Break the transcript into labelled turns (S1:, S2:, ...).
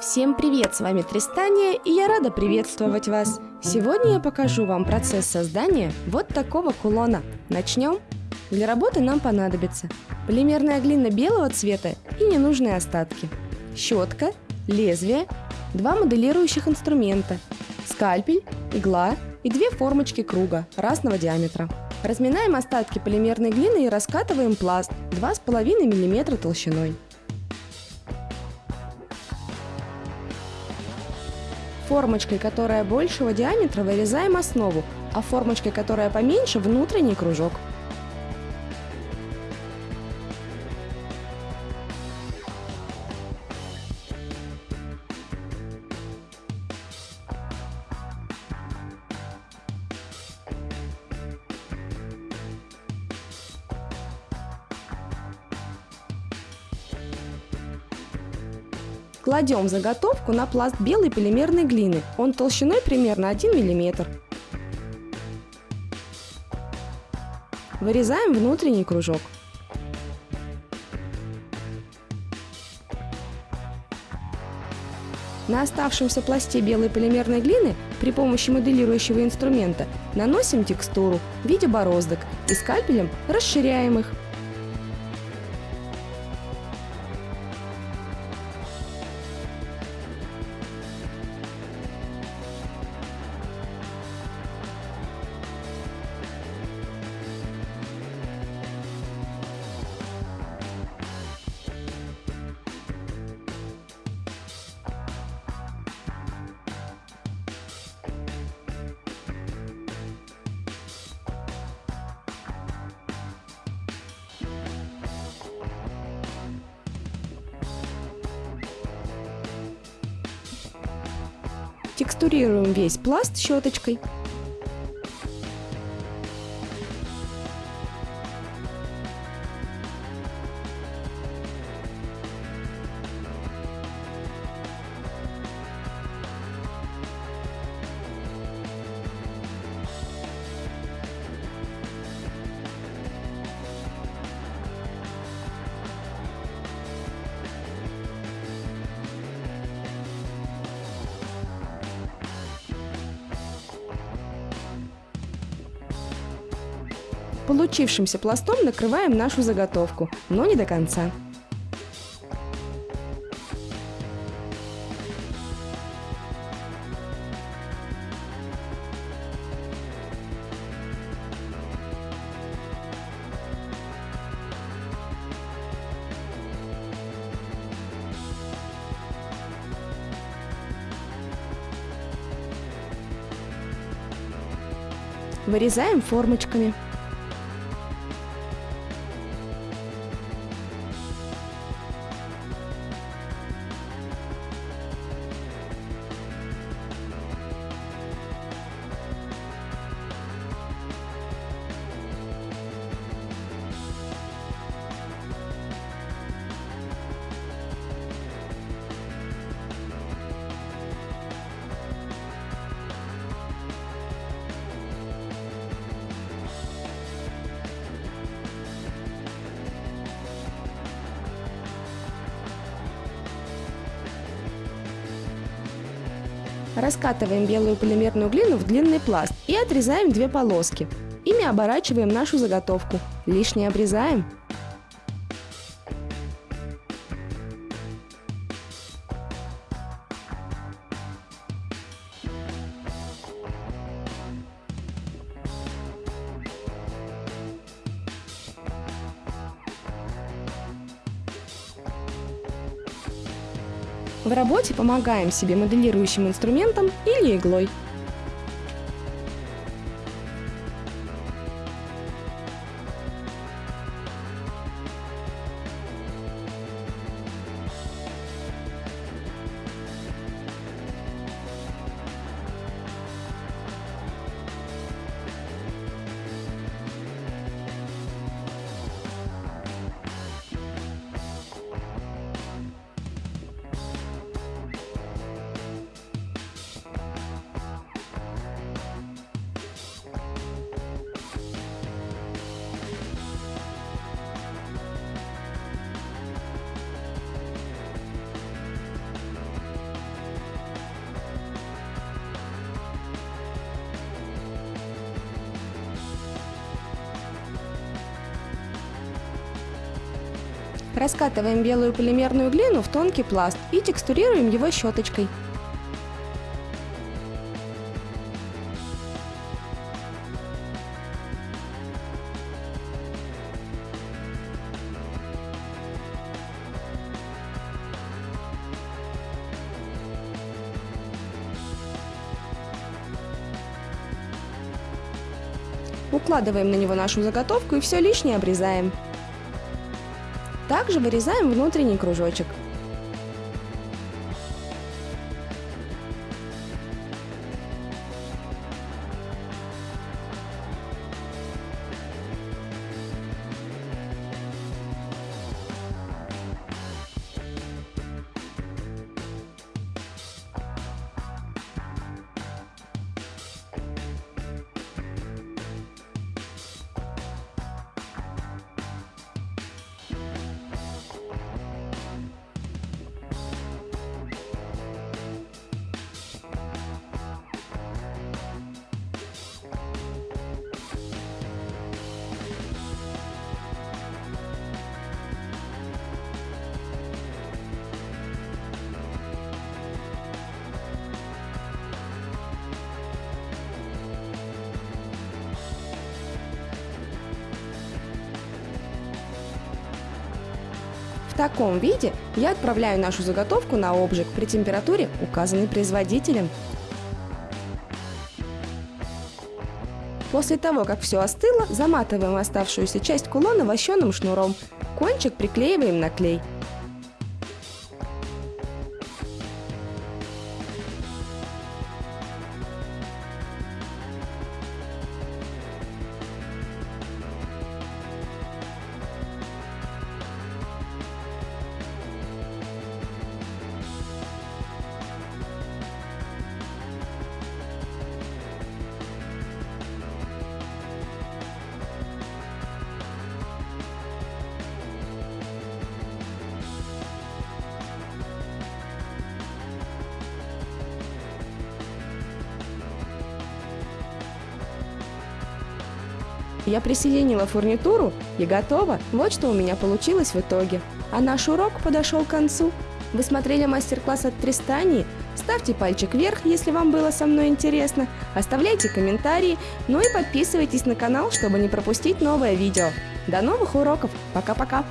S1: Всем привет, с вами Тристания, и я рада приветствовать вас. Сегодня я покажу вам процесс создания вот такого кулона. Начнем? Для работы нам понадобится полимерная глина белого цвета и ненужные остатки, щетка, лезвие, два моделирующих инструмента, скальпель, игла и две формочки круга разного диаметра. Разминаем остатки полимерной глины и раскатываем пласт 2,5 мм толщиной. Формочкой, которая большего диаметра, вырезаем основу, а формочкой, которая поменьше, внутренний кружок. Кладем заготовку на пласт белой полимерной глины. Он толщиной примерно 1 мм. Вырезаем внутренний кружок. На оставшемся пласте белой полимерной глины при помощи моделирующего инструмента наносим текстуру в виде бороздок и скальпелем расширяем их. Текстурируем весь пласт щеточкой. Получившимся пластом накрываем нашу заготовку, но не до конца. Вырезаем формочками. Раскатываем белую полимерную глину в длинный пласт и отрезаем две полоски. Ими оборачиваем нашу заготовку. Лишнее обрезаем. В работе помогаем себе моделирующим инструментом или иглой. Раскатываем белую полимерную глину в тонкий пласт и текстурируем его щеточкой. Укладываем на него нашу заготовку и все лишнее обрезаем. Также вырезаем внутренний кружочек. Таком виде я отправляю нашу заготовку на обжиг при температуре, указанной производителем. После того, как все остыло, заматываем оставшуюся часть кулона вощеным шнуром. Кончик приклеиваем на клей. Я присоединила фурнитуру и готово. Вот что у меня получилось в итоге. А наш урок подошел к концу. Вы смотрели мастер-класс от Тристании? Ставьте пальчик вверх, если вам было со мной интересно, оставляйте комментарии, ну и подписывайтесь на канал, чтобы не пропустить новое видео. До новых уроков! Пока-пока!